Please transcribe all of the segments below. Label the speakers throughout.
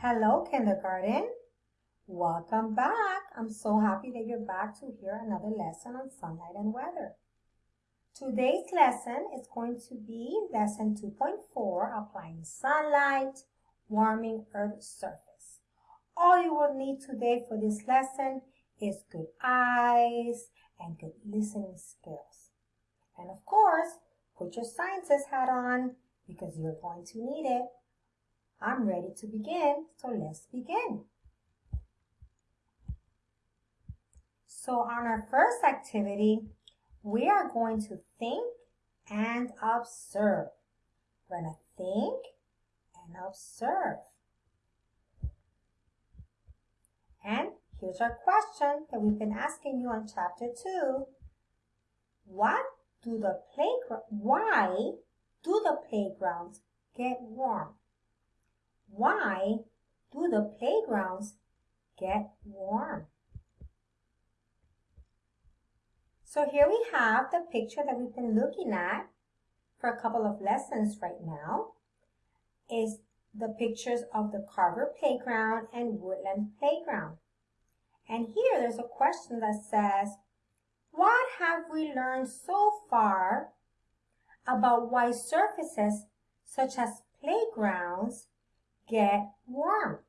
Speaker 1: Hello, kindergarten. Welcome back. I'm so happy that you're back to hear another lesson on sunlight and weather. Today's lesson is going to be lesson 2.4, applying sunlight, warming Earth's surface. All you will need today for this lesson is good eyes and good listening skills. And of course, put your scientist hat on because you're going to need it. I'm ready to begin, so let's begin. So on our first activity, we are going to think and observe. We're going to think and observe. And here's our question that we've been asking you on chapter 2. What do the playground, why do the playgrounds get warm? Why do the playgrounds get warm? So here we have the picture that we've been looking at for a couple of lessons right now is the pictures of the Carver Playground and Woodland Playground. And here there's a question that says, what have we learned so far about why surfaces such as playgrounds get warm.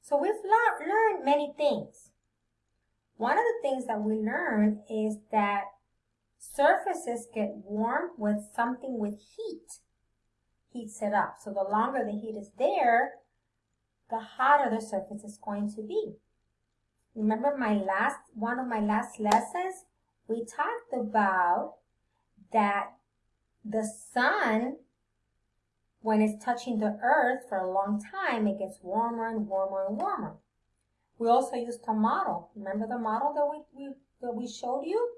Speaker 1: So we've learned many things. One of the things that we learned is that surfaces get warm with something with heat. Heats it up. So the longer the heat is there, the hotter the surface is going to be. Remember my last, one of my last lessons, we talked about that the sun when it's touching the earth for a long time, it gets warmer and warmer and warmer. We also used a model. Remember the model that we, we, that we showed you?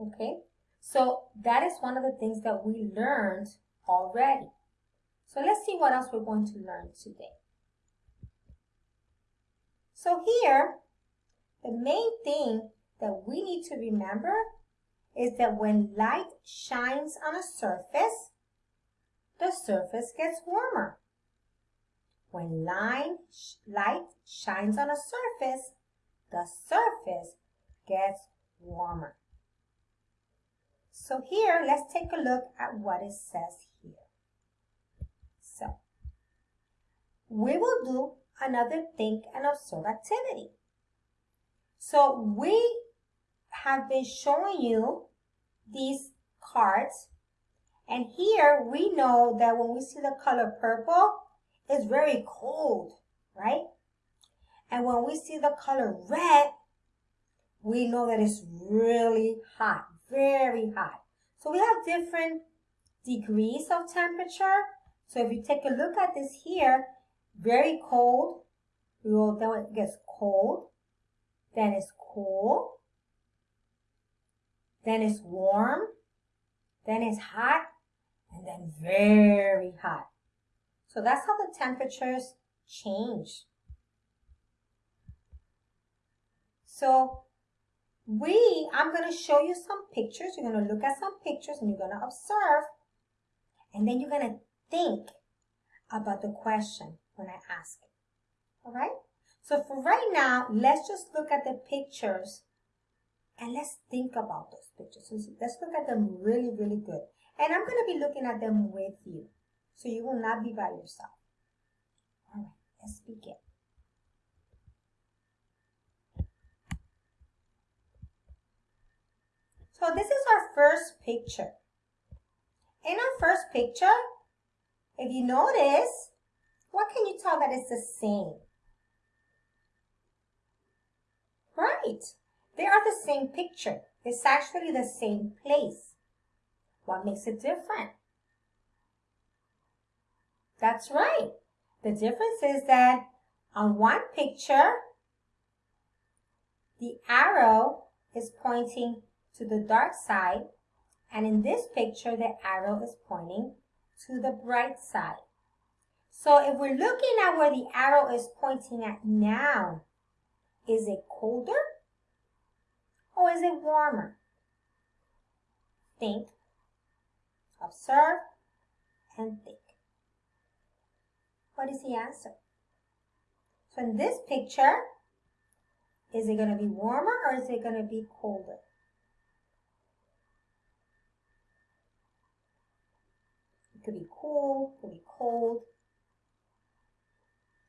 Speaker 1: Okay, so that is one of the things that we learned already. So let's see what else we're going to learn today. So here, the main thing that we need to remember is that when light shines on a surface, the surface gets warmer. When light shines on a surface, the surface gets warmer. So here, let's take a look at what it says here. So, we will do another think and observe activity. So we have been showing you these cards and here we know that when we see the color purple, it's very cold, right? And when we see the color red, we know that it's really hot, very hot. So we have different degrees of temperature. So if you take a look at this here, very cold, we will, then it gets cold, then it's cool, then it's warm, then it's hot, and then very hot. So that's how the temperatures change. So we, I'm going to show you some pictures. You're going to look at some pictures and you're going to observe. And then you're going to think about the question when I ask it. All right? So for right now, let's just look at the pictures and let's think about those pictures. let's look at them really, really good. And I'm going to be looking at them with you. So you will not be by yourself. All right, let's begin. So this is our first picture. In our first picture, if you notice, what can you tell that it's the same? Right, they are the same picture. It's actually the same place. What makes it different? That's right. The difference is that on one picture, the arrow is pointing to the dark side, and in this picture, the arrow is pointing to the bright side. So if we're looking at where the arrow is pointing at now, is it colder or is it warmer? Think observe, and think. What is the answer? So in this picture, is it going to be warmer or is it going to be colder? It could be cool, it could be cold,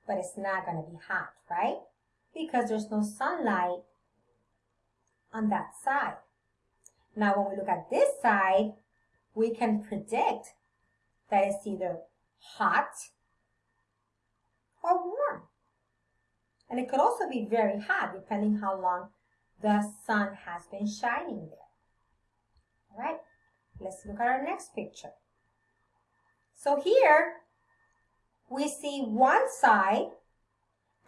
Speaker 1: but it's not going to be hot, right? Because there's no sunlight on that side. Now, when we look at this side, we can predict that it's either hot or warm. And it could also be very hot depending how long the sun has been shining there. All right, let's look at our next picture. So here we see one side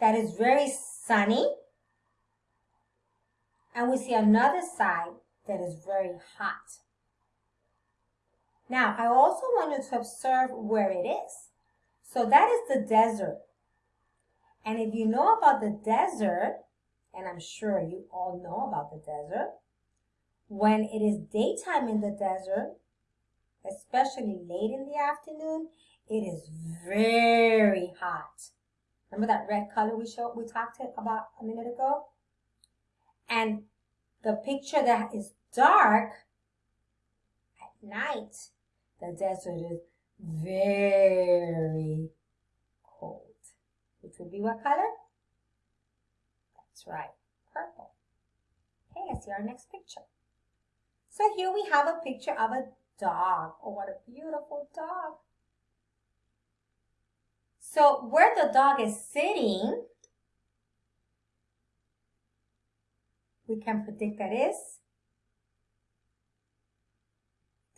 Speaker 1: that is very sunny and we see another side that is very hot. Now, I also want you to observe where it is. So that is the desert. And if you know about the desert, and I'm sure you all know about the desert, when it is daytime in the desert, especially late in the afternoon, it is very hot. Remember that red color we showed, we talked about a minute ago? And the picture that is dark at night, the desert is very cold. Which would be what color? That's right, purple. Okay, let's see our next picture. So here we have a picture of a dog. Oh, what a beautiful dog. So where the dog is sitting, we can predict that is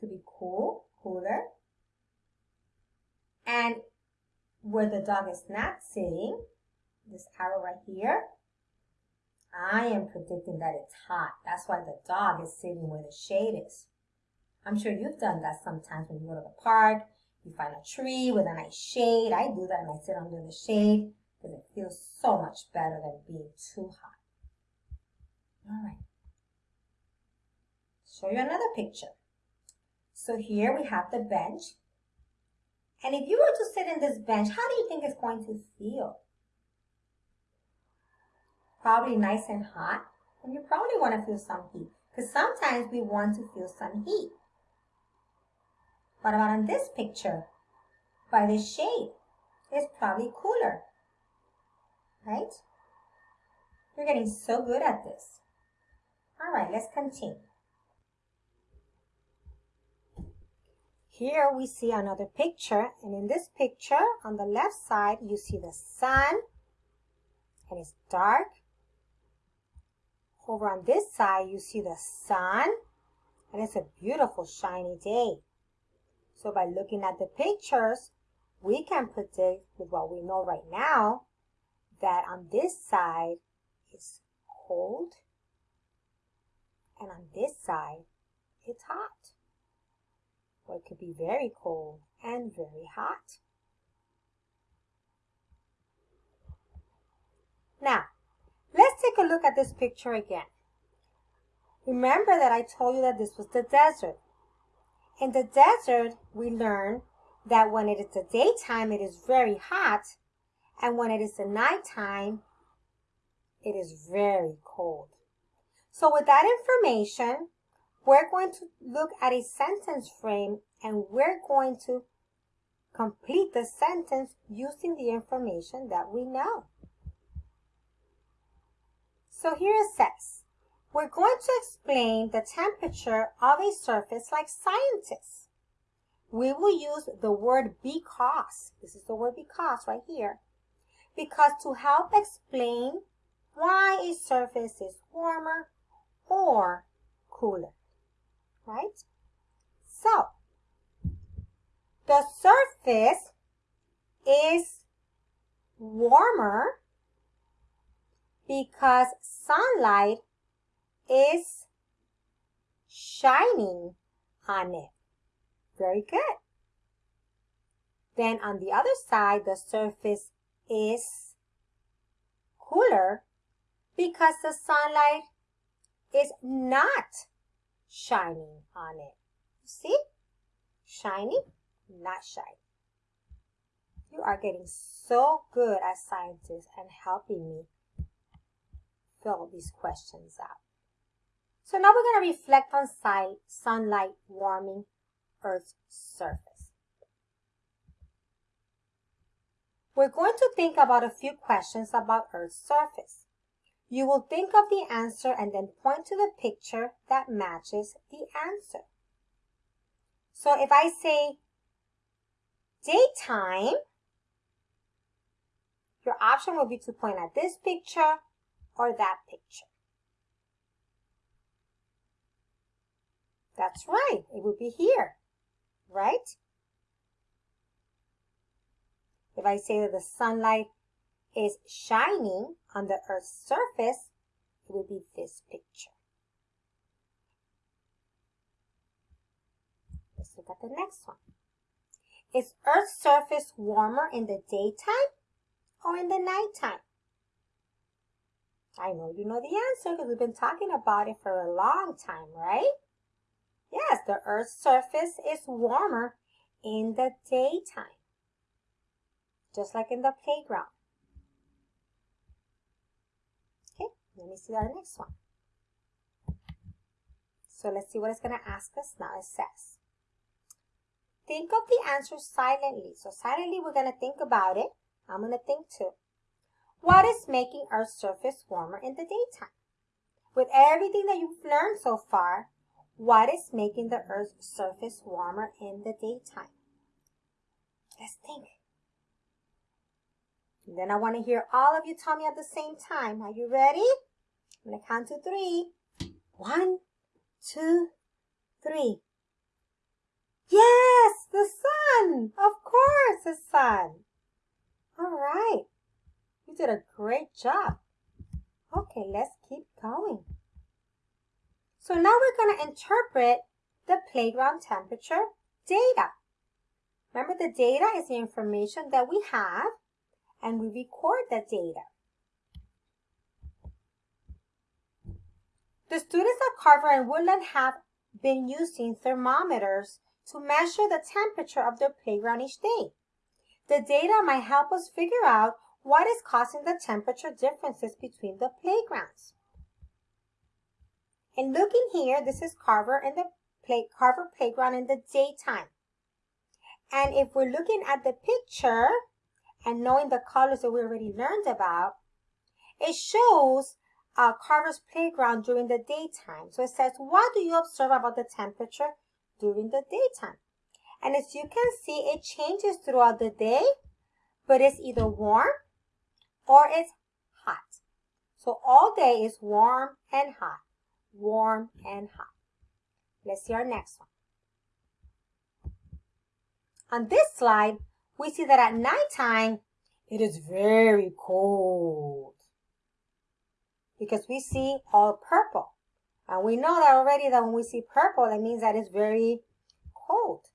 Speaker 1: to be cool, cooler. And where the dog is not sitting, this arrow right here, I am predicting that it's hot. That's why the dog is sitting where the shade is. I'm sure you've done that sometimes when you go to the park, you find a tree with a nice shade. I do that and I sit under the shade because it feels so much better than being too hot. All right. Show you another picture. So here we have the bench. And if you were to sit in this bench, how do you think it's going to feel? Probably nice and hot. And you probably want to feel some heat. Because sometimes we want to feel some heat. What about in this picture? By the shade. It's probably cooler. Right? You're getting so good at this. All right, let's continue. Here we see another picture, and in this picture, on the left side, you see the sun, and it's dark. Over on this side, you see the sun, and it's a beautiful shiny day. So by looking at the pictures, we can predict with what we know right now that on this side is cold and on this side, it's hot. Or it could be very cold and very hot. Now, let's take a look at this picture again. Remember that I told you that this was the desert. In the desert, we learn that when it is the daytime, it is very hot, and when it is the nighttime, it is very cold. So with that information, we're going to look at a sentence frame and we're going to complete the sentence using the information that we know. So here it says, we're going to explain the temperature of a surface like scientists. We will use the word because, this is the word because right here, because to help explain why a surface is warmer or cooler, right? So, the surface is warmer because sunlight is shining on it. Very good. Then on the other side, the surface is cooler because the sunlight is not shining on it. You see? Shiny, not shiny. You are getting so good as scientists and helping me fill these questions out. So now we're going to reflect on sunlight warming Earth's surface. We're going to think about a few questions about Earth's surface. You will think of the answer and then point to the picture that matches the answer. So if I say daytime, your option will be to point at this picture or that picture. That's right, it would be here, right? If I say that the sunlight is shining on the Earth's surface, it will be this picture. Let's look at the next one. Is Earth's surface warmer in the daytime or in the nighttime? I know you know the answer because we've been talking about it for a long time, right? Yes, the Earth's surface is warmer in the daytime, just like in the playground. Okay, let me see our next one. So let's see what it's going to ask us now. It says, think of the answer silently. So silently, we're going to think about it. I'm going to think too. What is making Earth's surface warmer in the daytime? With everything that you've learned so far, what is making the Earth's surface warmer in the daytime? Let's think. And then I want to hear all of you tell me at the same time. Are you ready? I'm going to count to three. One, two, three. Yes, the sun. Of course, the sun. All right. You did a great job. Okay, let's keep going. So now we're going to interpret the playground temperature data. Remember the data is the information that we have and we record the data. The students at Carver and Woodland have been using thermometers to measure the temperature of their playground each day. The data might help us figure out what is causing the temperature differences between the playgrounds. And looking here, this is Carver in the play, Carver playground in the daytime. And if we're looking at the picture and knowing the colors that we already learned about, it shows uh, Carver's playground during the daytime. So it says, what do you observe about the temperature during the daytime? And as you can see, it changes throughout the day, but it's either warm or it's hot. So all day is warm and hot, warm and hot. Let's see our next one. On this slide, we see that at nighttime, it is very cold because we see all purple. And we know that already that when we see purple, that means that it's very cold.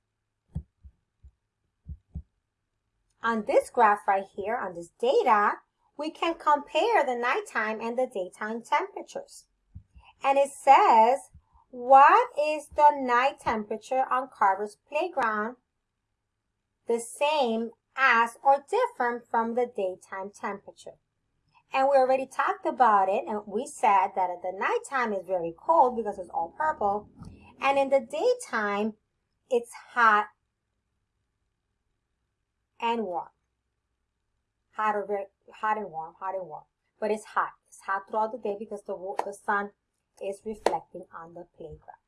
Speaker 1: On this graph right here, on this data, we can compare the nighttime and the daytime temperatures. And it says, what is the night temperature on Carver's playground the same as or different from the daytime temperature? And we already talked about it, and we said that at the nighttime is very cold because it's all purple, and in the daytime, it's hot and warm. Hot or very, hot and warm, hot and warm. But it's hot. It's hot throughout the day because the, the sun is reflecting on the playground.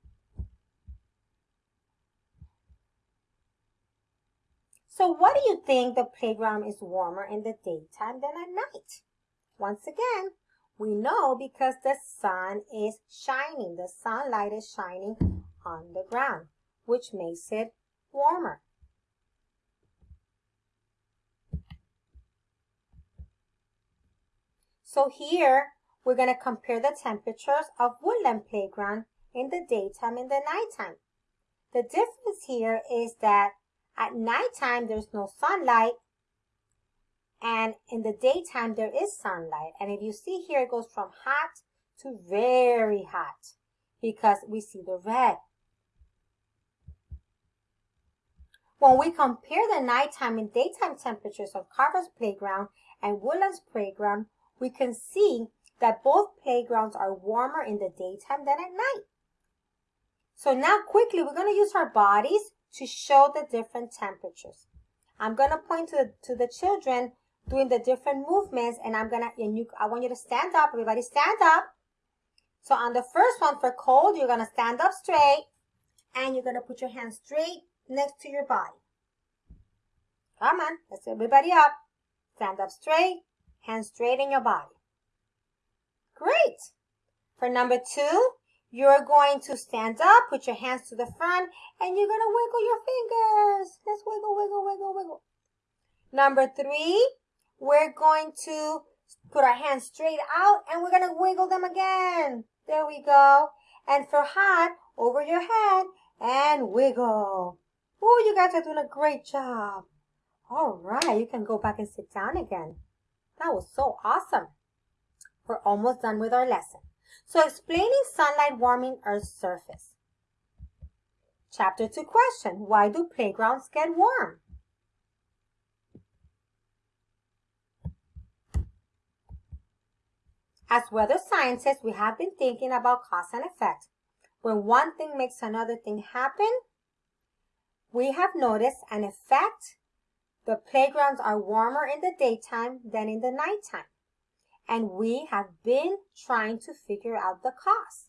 Speaker 1: So what do you think the playground is warmer in the daytime than at night? Once again, we know because the sun is shining. The sunlight is shining on the ground, which makes it warmer. So here, we're going to compare the temperatures of woodland playground in the daytime and the nighttime. The difference here is that at nighttime, there's no sunlight, and in the daytime, there is sunlight. And if you see here, it goes from hot to very hot because we see the red. When we compare the nighttime and daytime temperatures of Carver's playground and Woodland's playground, we can see that both playgrounds are warmer in the daytime than at night. So now quickly, we're going to use our bodies to show the different temperatures. I'm going to point to the, to the children doing the different movements and I'm to, and you, I want you to stand up. Everybody stand up. So on the first one for cold, you're to stand up straight and you're to put your hands straight next to your body. Come on, let's everybody up. Stand up straight, hands straight in your body. Great. For number two, you're going to stand up, put your hands to the front, and you're to wiggle your fingers. Let's wiggle, wiggle, wiggle, wiggle. Number three, we're going to put our hands straight out and we're going to wiggle them again. There we go. And for hot, over your head and wiggle. Oh, you guys are doing a great job. All right, you can go back and sit down again. That was so awesome. We're almost done with our lesson. So explaining sunlight warming Earth's surface. Chapter 2 question, why do playgrounds get warm? As weather scientists, we have been thinking about cause and effect. When one thing makes another thing happen, we have noticed an effect. The playgrounds are warmer in the daytime than in the nighttime and we have been trying to figure out the cause.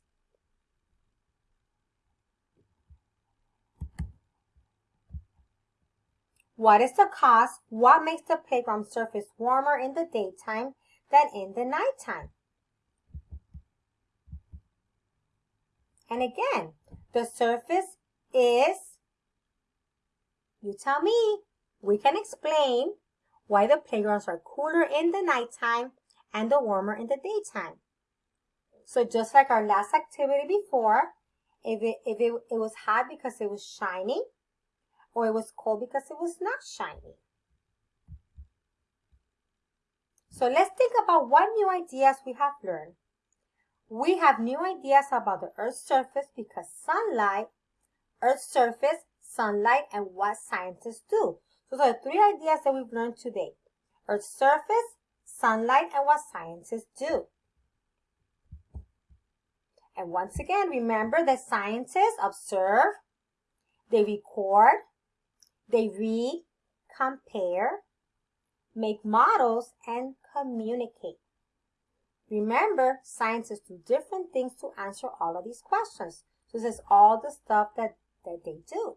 Speaker 1: What is the cause? What makes the playground surface warmer in the daytime than in the nighttime? And again, the surface is, you tell me, we can explain why the playgrounds are cooler in the nighttime and the warmer in the daytime. So just like our last activity before, if it, if it, it was hot because it was shiny, or it was cold because it was not shiny. So let's think about what new ideas we have learned. We have new ideas about the Earth's surface because sunlight, Earth's surface, sunlight, and what scientists do. So those are three ideas that we've learned today. Earth's surface, sunlight and what scientists do. And once again, remember that scientists observe, they record, they read, compare, make models, and communicate. Remember, scientists do different things to answer all of these questions. So this is all the stuff that, that they do.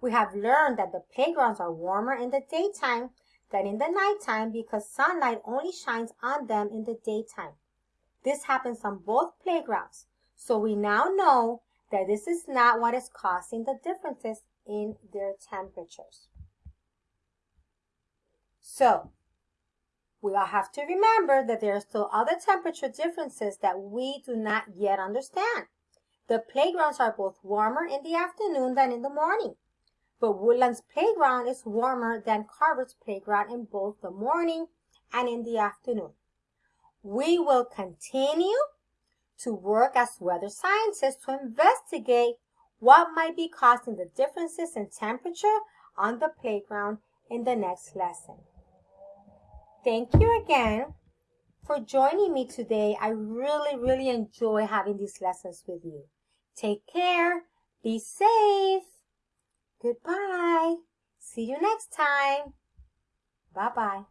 Speaker 1: We have learned that the playgrounds are warmer in the daytime than in the nighttime because sunlight only shines on them in the daytime. This happens on both playgrounds. So we now know that this is not what is causing the differences in their temperatures. So we all have to remember that there are still other temperature differences that we do not yet understand. The playgrounds are both warmer in the afternoon than in the morning but Woodland's playground is warmer than Carver's playground in both the morning and in the afternoon. We will continue to work as weather scientists to investigate what might be causing the differences in temperature on the playground in the next lesson. Thank you again for joining me today. I really, really enjoy having these lessons with you. Take care. Be safe. Goodbye. See you next time. Bye-bye.